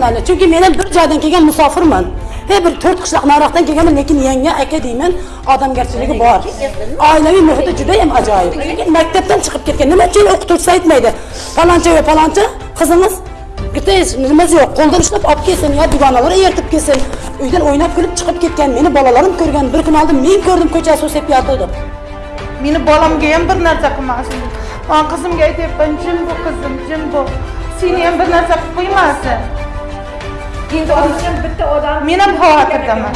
Yani çünkü men bir joydan kelgan musofirman. He bir to'rt qishloq nariroqdan kelganman lekin yanga aka deyman odamgarchiligi bor. oilaviy muhiti judayam ajoyib. Lekin maktabdan chiqib ketgan nima uchun o'qituvchisi aytmaydi. Paloncha va paloncha qizingiz nimasi yo'q qo'ldan ushlab olib kelsin yo dugonalar eritib kelsin. Uydan o'ynab kulib chiqib ketgan meni bolalarim ko'rgan bir kun oldin men ko'rdim ko'cha suv sepib yotuvdi. Meni bolamga ham bir narsa qilmasin. Man qizimga aytyapman jim bu qizim jim bu. Seni ham bir narsa qilib qo'ymasin endi Uchun bitta odam men ham xavotirdaman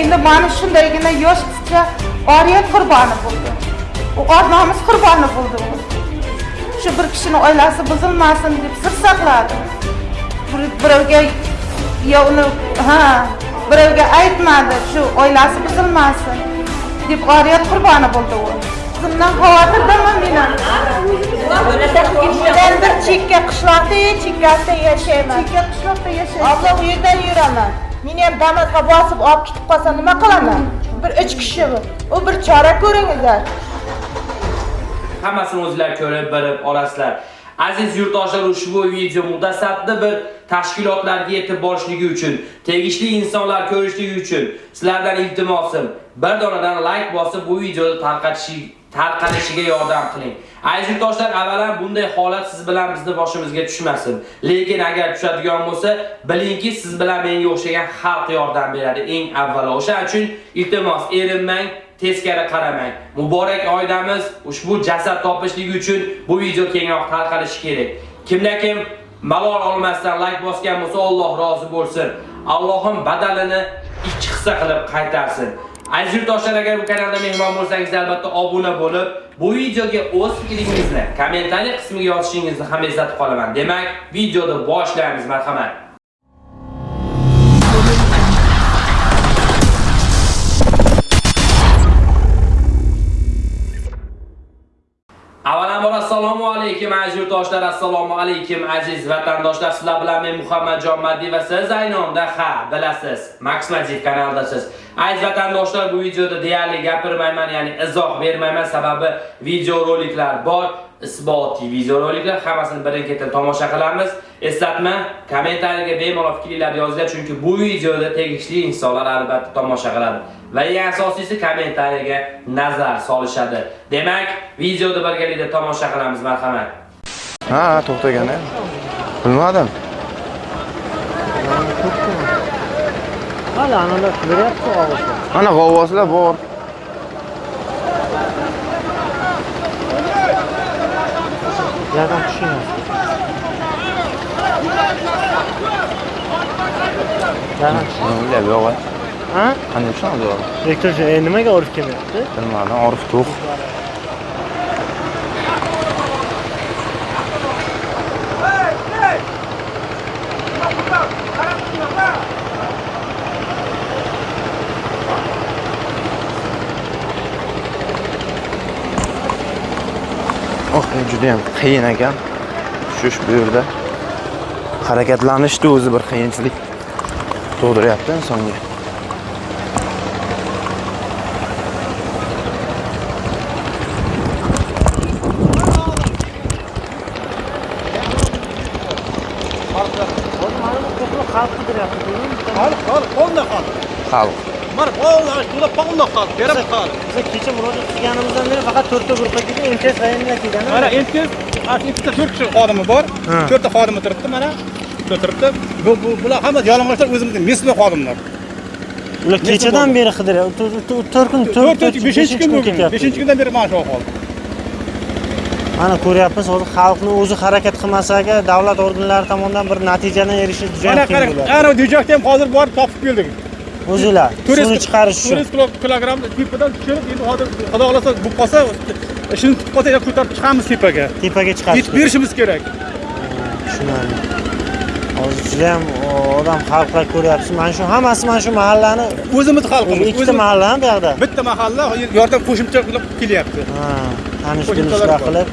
endi mana shundaygina yosh qizcha oriyat qurboni bo'ldi or nomus qurboni bo'ldi u shu bir kishini oilasi buzilmasin deb sir saqladi Bir- birovga yo uni ha. Birovga aytmadi shu oilasi buzilmasin deb oriyat qurboni bo'ldi u qizimdan xavotirdaman men ham men bir chekka qishloqda chekkasida yashayman chekka qishloqda yashayman abla u yerdan yuraman meni ham damasga bosib olib ketib qolsa nima qilaman bir uch kishi u bir chora ko'ringizlar hammasini o'zinglar ko'rib bilib olasizlar. Aziz yurtdoshlar ushbu video mutasaddi bir tashkilotlarga yetib borishligi uchun tegishli insonlar ko'rishligi uchun sizlardan iltimosim. Bir donadan like bosib bu videoni tarqatishi tarqalishiga yordam qiling aziz yurtdoshlar avvalan bunday holat siz bilan bizni boshimizga tushmasin lekin agar tushadigan bo'lsa bilingki siz bilan menga o'xshagan xalq yordam beradi eng avvalo o'shaning uchun iltimos erinmang teskari qaramang. Muborak oydamiz ushbu jasad topishligi uchun bu video kengroq tarqalishi kerak. Kimda kim malol olmasdan like bosgan bo'lsa Alloh rozi bo'lsin. Allohim badalini ikki hissa qilib qaytarsin. Aziz yurtdoshlar agar bu kanalda mehmon bo'lsangiz albatta obuna bo'lib, bu videoga o'z fikringizni kommentariy qismiga yozishingizni ham eslatib qolaman. Demak, videoni boshlaymiz, marhamat. Avvalo assalomu alaykum aziz yurtdoshlar, assalomu alaykum aziz vatandoshlar. Sizlar bilan men Muhammadjon Maddiy va siz aynonda ha, bilasiz. Max Maddi kanaldasiz. Aziz vatandoshlar, bu videoda deyarli gapirmayman, ya'ni izoh bermayman, sababi video roliklar bor. isbotiy videoroliklar hammasini birin-ketin tomosha qilamiz. Eslatma, kommentariyaga bemalol fikrlaringizni yozinglar, chunki bu videoda tegishli insonlar albatta tomosha qiladi. Va eng asosiysi kommentariyaga nazar solishadi. Demak, videoda birgalikda tomosha qilamiz, marhamat. Ha, to'xtagan Bilmadim. Hali analar beryapti og'izda. Ana g'avvoslar bor. Yerdan tushinglar. Yerdan tushing. Nima o'ylab yo'q. Ha? Qanday tushamiz yo'q? Rektor e, nimaga olib kelmayapti? Bilmadim, Orif to'q. Juda ham qiyin ekan. Tushish bu yerda. Harakatlanishni o'zi bir qiyinchilik tug'diryapti insonga. Xalq qidiryapti. Xalq, xalq, xalq. Xalq. Mana qo'lda, to'la qo'lda xalq, berib xalq. Biz kecha murojaat qilganimizdan beri faqat to'rtta guruhga kelgan, MTS rayonidan kelgan. Mana MTS, ikkita to'rt kishi xodimi bor. Ha. To'rtta xodimi turibdi mana. Turibdi. Bu bu bular hamma yalang'ochlar o'zimizning mesma xodimlar. Ular kechadan beri qidiryapti. To'rt kun, to'rt, 4 5 kun bo'lgan. 5 kundan beri mana shu ahvol. Mana ko'ryapmiz, hozir xalqni o'zi harakat qilmasaga davlat organlari tomonidan bir natijadan erishish juda qiyin qarang, bo'ladi. ana dijakda ham hozir borib topib keldik. O'zinglar suvni chiqarish uchun. 400 kilogramm tepadan tushirib, endi hozir xudo xolasa bu qolsa, ishini tutib qolsa ya ko'tarib chiqamiz tepaga. Tepaga chiqarish. Yetib berishimiz kerak. Tushunarli. Hozir juda ham odam xalqlar ko'ryapsiz. Mana shu hammasi mana shu mahallani O'zimiz xalqimiz. ikkita o'zimiz- mahalla bu yoqda. bitta mahalla yordam qo'shimcha qilib kelyapti. Ha, tanish bilishlar qilib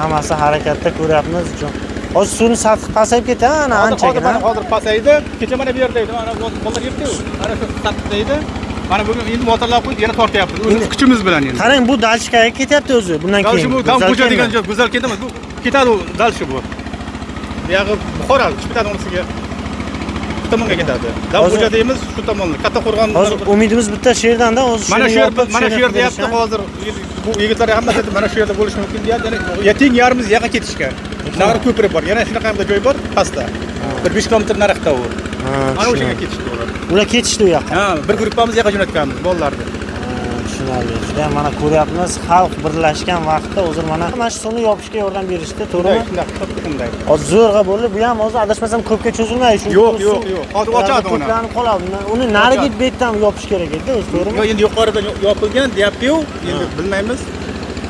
hammasi harakatda ko'ryapmiz. Hozir suvni sathi pasayib ketadi, ana hozir hozir anchagina. mana hozir pasaydi. Kecha mana bu yerda edi mana bolalar yebdi mana shu tartibda edi mana bugun endi motorlab qo'yib yana tortyapmiz o'zimiz kuchimiz bilan endi. Qarang, bu dalchikaga ketyapti o'zi. Bundan keyin. bu dam ko'cha degan joy go'zal ketamiz bu ketadi u дальше bu. Buyog'i buxoro unisiga shu tomonga ketadi. Davxo'ja deymiz shu tomonda katta qo'rg'on hozir umidimiz bitta shu yerdanda o'zi mana shu shuni yer yopib, mana shu yer deyapti hozir bu yigitlar hammasi mana shu yerda bo'lishi mumkin deyapti yana ya teng yarimiz yoqqa ketishga nari ko'prik bor. Yana shunaqa hamda joy bor pastda. Bir besh kilometr nariroqda u mana o'sha yerga tushunarli. ketishdi ular. Ular ketishdi u yoqqa. Ha bir gruppamiz yoqqa jo'natganmiz bolalarni. Tushunarli. Juda mana ko'ryapmiz xalq birlashgan vaqtda hozir mana mana shu suvni yopishga yordam berishdi to'g'rimi? Shunday hozir zo'rg'a bo'ldi bu ham hozir adashmasam ko'pga cho'zilmaydi chunki Yo'q, yo'q, yo'q. Hozir ochadi uni. to'planib qoladi. Uni narigi betdan yopish kerak edi o'zi yo to'g'rimi endi yuqoridan yo- yopilgan deyapti-yu. Endi bilmaymiz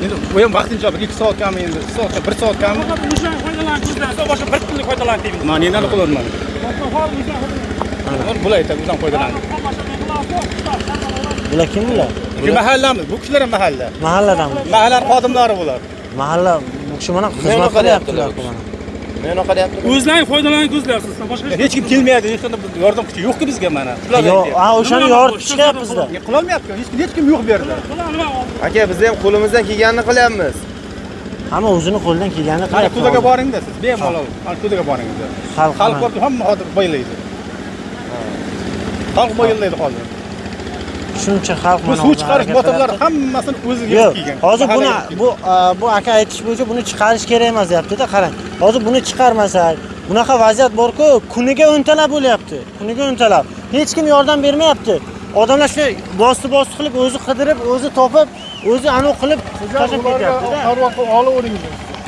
endi bu ham vaqtincha bir ikki soatgami endi. Ikki soat bir soatgami o'shan foydalanishdan boshqa bir kunlik foydalan deymiz man endi qilyapman bular aytadi o'zdan foydalan bular kim bular shu mahallamiz. Bu kishilar ham mahalla. Mahalladanmi mahallani xodimlari bular. Mahalla bu kishi mana xizmat qilyaptilar? mana Men unaqa deyapti. o'zlaring foydalanib ko'zlayapsiz boshqa hech kim kelmayapti hech qanday yordam kuchi yo'qku bizga mana. Shular Yo, aytyapti. ha o'shani yoritib chiqyapmizda. qilolmayapti hech kim hech kim yo'q bu yerda. Aka, biz ham qo'limizdan kelganini qilyapmiz. hamma o'zini qo'lidan kelganini qilyapti kudaga boringda siz bemalol. Mana kudaga boringda. Xalq xalq hamma hozir boylaydi. Xalq boylaydi hozir. Shuncha xalq mana suv chiqarish qilyapti. hammasini o'zi yo'q kelgan hozir buni bu a, bu aka aytish bo'yicha buni chiqarish kerak emas deyaptida qarang hozir buni chiqarmasak bunaqa vaziyat borku kuniga o'ntalab bo'lyapti kuniga o'ntalab. Hech kim yordam bermayapti. Odamlar shu bosti bosti qilib o'zi qidirib o'zi topib o'zi anavi qilib tashlab ketyaptida.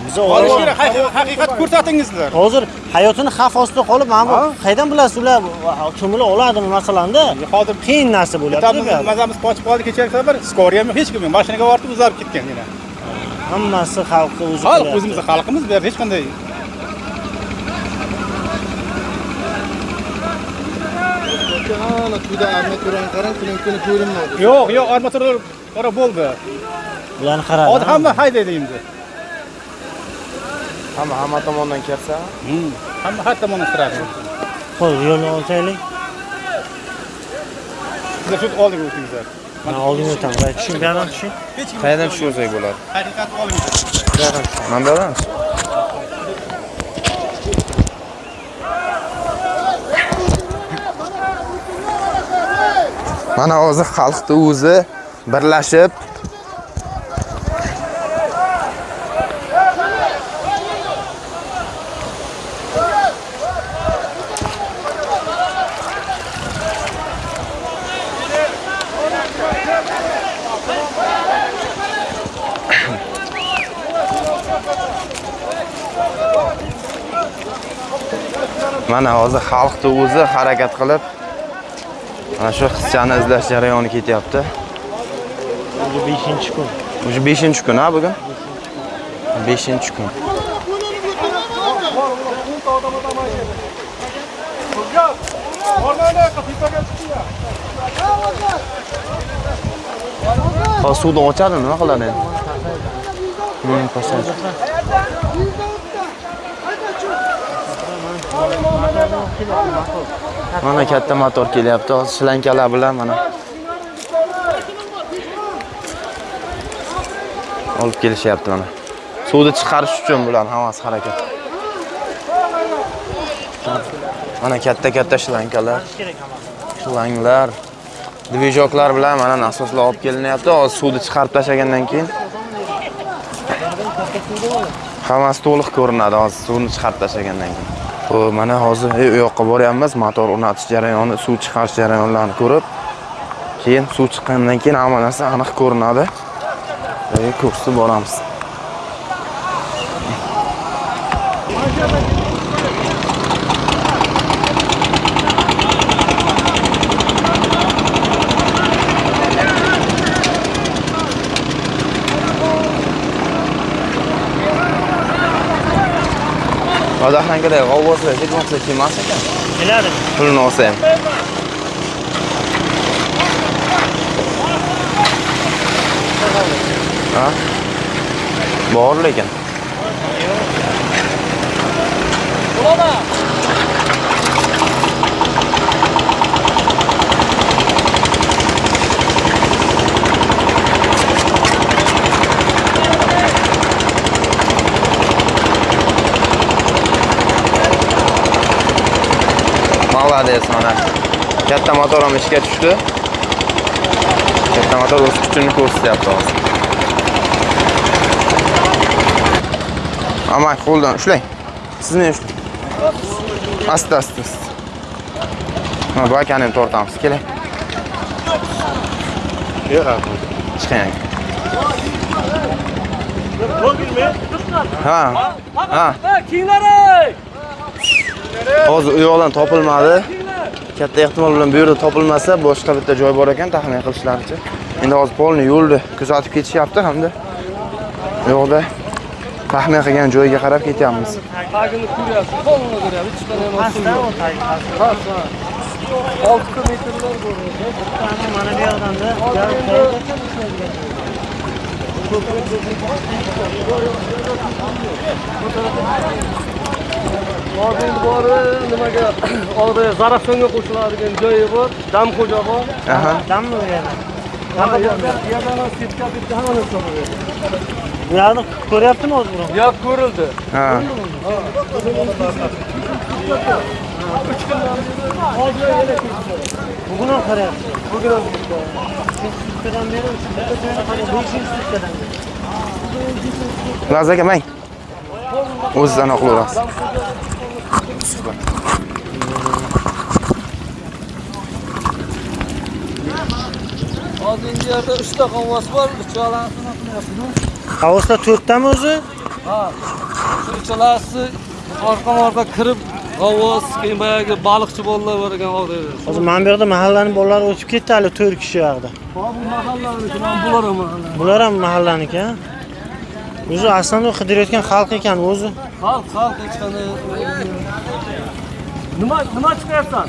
biz olish kerak haqi- haqiqatni ko'rsatingizlar. Hozir hayotini xavf ostida qolib mana bu qayerdan bilasiz ular cho'mila oladimi masalanda? Hozir qiyin narsa bo'lyapti mazamiz qochib qoldi kechagi safar skoriya ham hech kim yo'q. Mashinaga borib uzalib ketgan yana hammasi xalqqa o'zi xalq qilyapti. o'zimizni xalqimiz bu yerda hech qanday yo'q yo'q armatura ora bo'ldi. Bularni qaradi hozir hamma haydaydi endi. Hamma hamma tomondan kelsa, hamma har tomondan kiradi. Qo'y yo'lni olsaylik. Sizlar shu oldiga o'tingizlar. Mana oldinga o'tamiz. Tushing bu yoqdan tushing qayerdan tushirsak bo'ladi? haqiqatni olinglar Mana bu Mana hozir xalqni o'zi birlashib. Mana hozir xalqni o'zi harakat qilib mana shu qizchani izlash jarayoni ketyapti. bu 5 kun Уже 5 kun ha bugun? 5 kun. Hozir suvni ochadi, nima qiladi endi? Hmm, pasaj. Mana katta motor kelyapti, hozir shlankalar bilan mana. olib kelishyapti mana. Suvni chiqarish uchun bularni hammasi harakat. Mana katta-katta shlankalar, shlanglar, dvijoklar bilan mana nasoslar olib kelinyapti. Hozir suvni chiqarib tashlagandan keyin hammasi to'liq ko'rinadi hozir suvni chiqarib tashlagandan keyin. Xo'p, mana hozir u yoqqa boryapmiz, motor o'rnatish jarayoni, suv chiqarish jarayonlarini ko'rib, keyin suv chiqqandan keyin hamma narsa aniq ko'rinadi. Ko'rsatib boramiz. Odaxnankada g'avvoslar hech bo'lmasa kelmas ekan. keladi Pulni olsa ham. Ha? Bor lekin. Bangladesh mana katta motor ham ishga tushdi. Katta motor o'z kuchini ko'rsatyapti hozir. Amay qo'ldan ushlang. Siz meni ushlang. Asta asta. Ha, bu akani ham tortamiz. Keling. Chiqing. Ha. Ha. Hozir u yoqdan topilmadi. Katta ehtimol bilan bu yerda topilmasa, boshqa bitta joy bor ekan taxmin qilishlaricha. Endi hozir polni yo'lni kuzatib ketishyapti hamda u yoqda taxmin qilgan joyiga qarab ketyapmiz. tagini ko'ryapsiz polni ko'ryapsiz hech qanday Pastda u tag, pastda. olti metrlar ko'rinadi Mana bu yoqdan-da yarim hozir endi bori nimaga oldi zarafshonga qo'shiladigan joyi bor damxo'ja bor Aha. dammi bu yerda? Ha, yerda yerdan ham setka bitta hamma narsa bor yerda. Bu yoqni ko'ryaptimi o'zi buni? yo'q ko'rildi Ha. Bugun ham qarayapti. Bugun ham sutkadan beri. Beshinchi sutkadan beri. Laz aka mang. O'zidan oqilaverasiz. hozir endi yerda uchta qonvos bor uchalasini qilyapmiz Havoslar to'rttami o'zi? ha shu uchalasi orqa orqa kirib g'avvos keyin boyagi baliqchi bolalar bor ekan hozir Hozir mana bu yoqda mahallani bolalari o'tib ketdi hali 4 kishi yoqda. bu mahallaniki mana bular ham mahalla Bular ham mahallaniki, ha? O'zi aslida qidirayotgan xalq ekan o'zi. Xalq xalq hech qanday nima nima chiqyapsan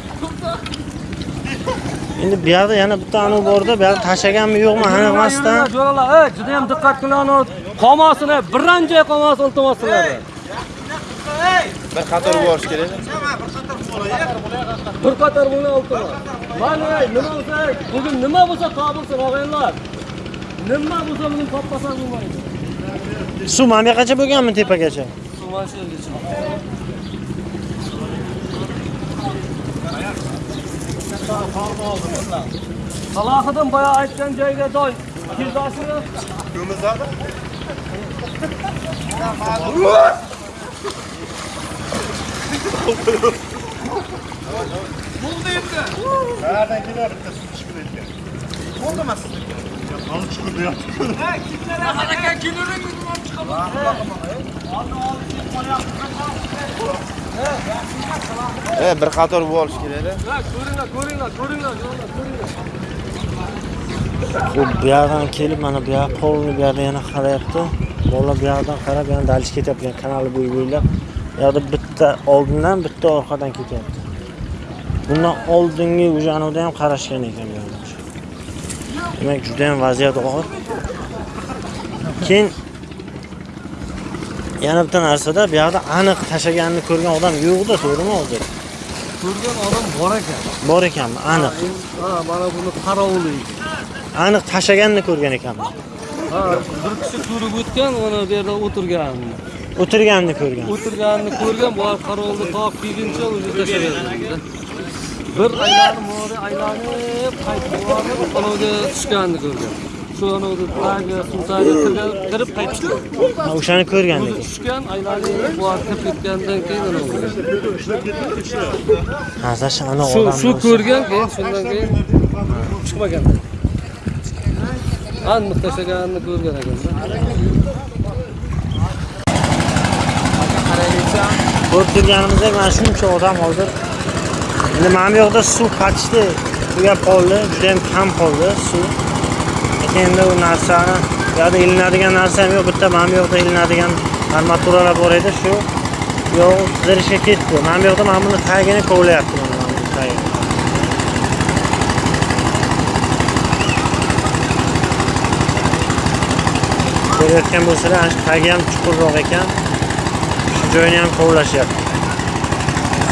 Endi bu yoqda yana bitta anavi borda, bu yoqda tashlaganmi yo'qmi aniq emasdan. Jo'ralar, ey, juda ham diqqat qilinglar. Qolmasini, biron joy qolmasin iltimoslar. Bir qator borish kerak. Bir qator buni iltimos. Mana nima bo'lsa, bugun nima bo'lsa topilsin, og'aylar. Nima bo'lsa buni topmasan bo'lmaydi. Suv mana bu yoqqacha bo'lganmi tepagacha? Kumar söyleyeceğim. Salahıdın bayağı aytgan joyga doy. Kirdoshini. Ko'mizlarni. Bo'ldi endi. Qayerdan kelar bitta chiqib aytgan. Bo'ldimi sizniki? Hali chiqib yotibdi. Ha, kimlar harakat kilorin minimum chiqaman. Oldin oldin. E, bir qator borish kerak-da. Ha, ko'ringlar, ko'ringlar, ko'ringlar, ko'ringlar. Xo'p, bu yoqdan kelib mana bu yoq polni bu yoqda yana qarayapti. Bolalar bu yoqdan qarab yana dalish ketyapti, kanali bo'yi bo'ylab. Bu yoqda bitta oldindan, bitta orqadan ketyapti. Bundan oldingi уже anavda ham qarashgan ekan bu yoqda. Demak, juda ham vaziyat og'ir. Keyin yana bitta narsada bu yoqda aniq tashlaganini ko'rgan odam yo'q-da, to'g'rimi hozir? Ko'rgan odam bor ekan. Bor ekanmi? Aniq. Ha, mana buni qarovuli. Aniq tashlaganini ko'rgan ekanman. Ha, bir kishi ko'rib o'tgan, mana bu yerda o'tirgan. O'tirganini ko'rgan. O'tirganini ko'rgan, bu qarovulni toq kelguncha o'zi tashlaverdi. Bir aylanib, aylanib, qaytib borib, qanavga tushganini ko'rgan. Shu anavda tagi, suv tagiga kirgan, kirib. Ha, O'shani ko'rgan O'zi tushgan, aylanib, kirib ketgandan keyin ana Shu shu ko'rgan, keyin shundan keyin chiqmagan. Aniq tashlaganini ko'rgan ekan. Ko'rib turganimizdek mana shuncha odam hozir. Endi mana bu yoqda suv qachdi. Tugab qoldi, juda ham kam qoldi suv. Endi u narsani yoqda ilinadigan narsa ham yo'q. Bitta mana bu yoqda ilinadigan armaturalar bor edi, shu yo'q qizirishga ketdi. Mana bu yoqda mana buni tagini kovlayapti. Ko'rayotgan bo'lsalar, ana shu tagi ham chuqurroq ekan. Shu joyini ham kovlashyapti.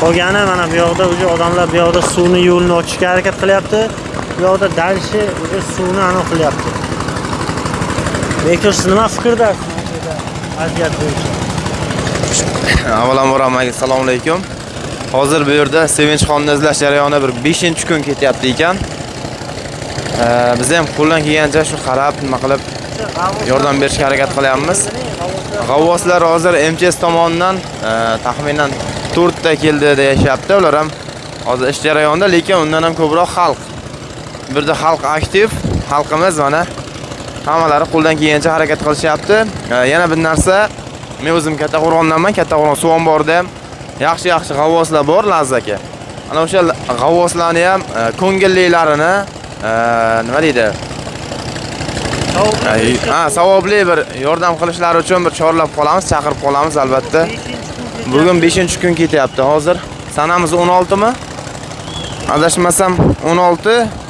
Qolgani mana bu yoqda уже odamlar bu yoqda suvni yo'lini ochishga harakat qilyapti. Bu yoqda дальше уже suvni aniq qilyapti. Bektor siz nima fikrdasiz? Vaziyat bo'yicha. Avvalambor hammaga assalomu alaykum. Hozir bu yerda Sevinchxonni izlash jarayoni bir 5-kun ketyapti ekan. Biz ham qo'ldan kelgancha shu qarab, nima qilib yordam berishga harakat qilyapmiz. G'avvoslar hozir mts tomonidan e, taxminan 4 ta keldi deyishyapti. Ular ham hozir ish jarayonida, lekin undan ham ko'proq xalq. Bu yerda xalq aktiv, xalqimiz mana hammalari qo'ldan kelgancha harakat qilishyapti. Yana bir narsa, men o'zim Kattaqo'rg'ondanman. Kattaqo'rg'on suv omborida ham yaxshi-yaxshi g'avvoslar bor, Lazaka. Ana o'sha g'avvoslarni ham e, ko'ngillilarini e, nima deydi? Ha, savobli bir yordam qilishlari uchun bir chorlab qolamiz, chaqirib qolamiz albatta. Bugun 5-kun ketyapti. Hozir sanamiz 16 mi? Adashmasam 16.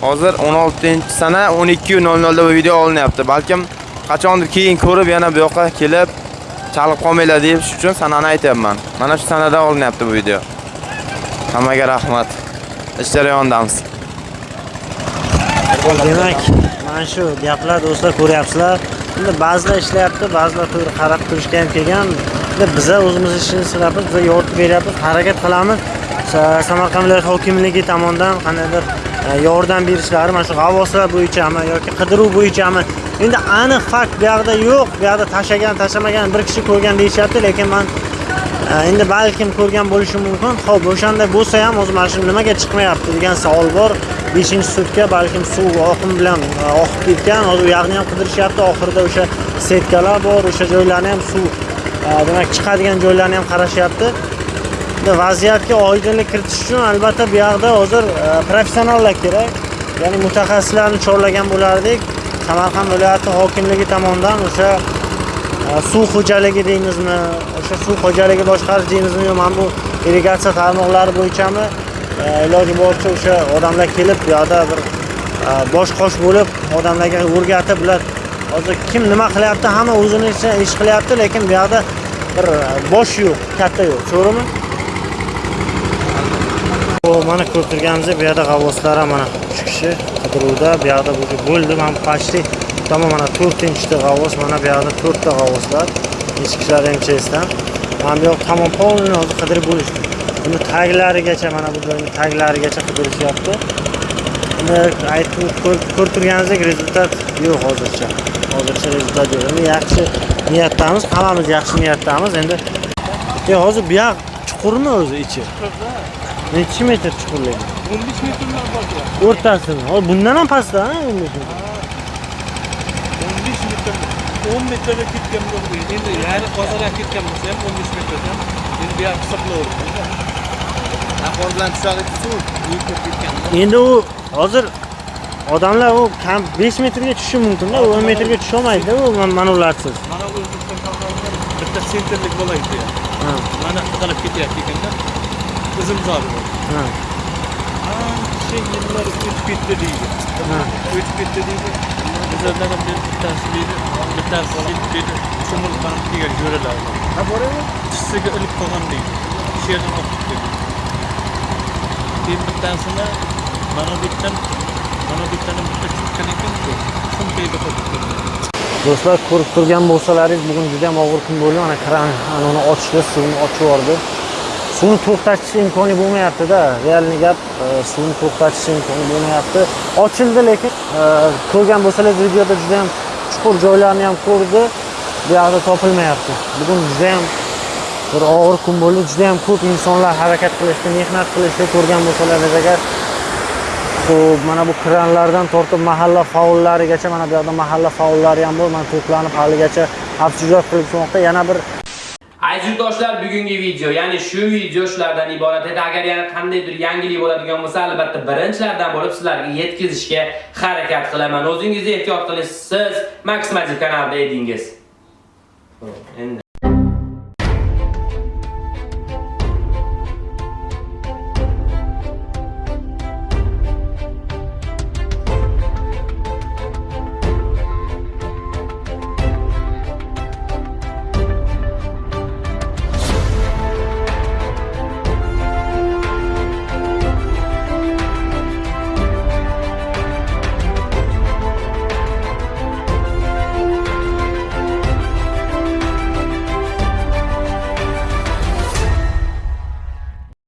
Hozir 16-sana 12:00 da bu video olinyapti. Balkim qachondir keyin ko'rib yana bu yoqqa kelib chalib qolmanglar deb shu uchun sanani aytyapman. Mana shu sanada olinyapti bu video. Hammaga rahmat. Ish jarayonidamiz. demak mana shu gaplar do'stlar ko'ryapsizlar endi ba'zilar ishlayapti ba'zilar to'g'ri qarab turishga ham kelgan endi biza o'zimiz ishimizni qilyapmiz biza yordam beryapmiz harakat qilamiz samarqand viloyati hokimligi tomonidan qandaydir yordam berishlari mana shu g'avvoslar bo'yichami yoki qidiruv bo'yichami? Endi aniq fakt bu yoqda yo'q. Bu yoqda tashlagan tashlamagan bir kishi ko'rgan deyishyapti lekin man e, endi balkim ko'rgan bo'lishi mumkin. Ho'p o'shanday bo'lsa ham o'zi mana shu nimaga chiqmayapti degan savol bor. Beshinchi sutka balkim suv oqim bilan e, oqib ketgan. Hozir u yoqni ham qidirishyapti. Oxirida o'sha setkalar bor o'sha joylarni ham suv e, demak chiqadigan joylarni ham qarashyapti. Vaziyatga oydinlik kiritish uchun albatta bu yoqda hozir e, professionallar kerak. Ya'ni mutaxassislarni chorlagan bo'lardik. Samarqand viloyati hokimligi tomonidan o'sha e, suv xo'jaligi deymizmi o'sha suv xo'jaligi boshqarish deymizmi yo mana bu irrigatsiya tarmoqlari bo'yichami e, iloji boricha o'sha odamlar kelib bu yoqda bir bosh qosh bo'lib odamlarga o'rgatib ular hozir kim nima qilyapti hamma o'zini ish qilyapti lekin bu yoqda bir bosh yo'q katta yo'q to'g'rimi? Mana ko'rib turganimizdek bu yerda g'avvoslar ham mana 3 kishi qidiruvda bu yoqda bu bo'ldi mana почти tamom mana 4-chi g'avvos mana bu yoqda 4 ta g'avvoslar ichki mchsdan mana bu yoq tamom полный hozir qidirib bo'lishdi. Buni taglarigacha mana bu joyni taglarigacha qidirishyapti uni aytib ko'rib ko'rib turganingizdek rezultat yo'q hozircha. Hozircha rezultat yo'q. Endi yaxshi niyatdamiz hammamiz yaxshi niyatdamiz. Endi hozir bu yoq chuqurmi o'zi ichi? Nechi metr chuqurligi 15 metrlar bor o'rtasimi hozir bundan ham pastda ha, 15 metr 15 metr 10 metrga ketgan bo'ldi. Endi yarim hozirdan ketgan bo'lsa ham 15 metrdan. Endi bu yoq hisoblayverdim Ahvol bilan tushadi endi u hozir odamlar u kam 5 metrga tushishi mumkinda u 10 metrga tusholmaydi u man- mana ularsiz. Mana o'zbekiston bitta sentrlik bo'laydi Ha. mana qidirib ketyapti ekanda o'zim zori bor ha ancha yillar o'tib ketdi deydi ha. O'tib ketdi deydi bizlardan ham bir bittasi deydi bittasi deydi ko'mir bilan kelgan jo'ralar ha boraymi tissiga ilib qolgan deydi shu yerdan oqib ketdi keyin bittasini mana bu yerdan mana bu yerdan bitta cho'kkan ekan-ku sumkaga qo'yib ketdi do'stlar ko'rib turgan bo'lsalaringiz bugun juda ham og'ir kun bo'ldi mana kran ana uni ochdi suvni ochib yubordi suvni to'xtatish imkoni bo'lmayaptida. Realniy gap e, suvni to'xtatish imkoni bo'lmayapti. Ochildi lekin e, ko'rgan bo'lsangiz videoda juda ham chuqur joylarni ham ko'rdi. Bu yoqda topilmayapti. Bugun juda ham bir og'ir kun bo'ldi. Juda ham ko'p insonlar harakat qilishdi mehnat qilishdi. Ko'rgan bo'lsangiz agar ho'p mana bu kranlardan tortib mahalla faollarigacha mana bu yoqda mahalla faollari ham bor. Mana to'planib haligacha absijot qilib kelmoqda. Yana bir Aziz bugungi video, ya'ni shu video shulardan iborat edi. Agar yana qandaydir yangilik bo'ladigan bo'lsa, albatta birinchilardan bo'lib sizlarga yetkazishga harakat qilaman. O'zingizni ehtiyot qiling. Max Magic kanalida edingiz. Endi